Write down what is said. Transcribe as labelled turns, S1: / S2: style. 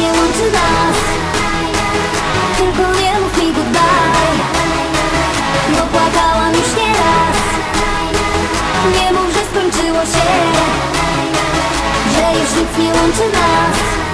S1: nie łączy nas. Tylko nie mów mi goodbye. Bo płakałam już nieraz Nie mów, że skończyło się. Że już nic nie łączy nas.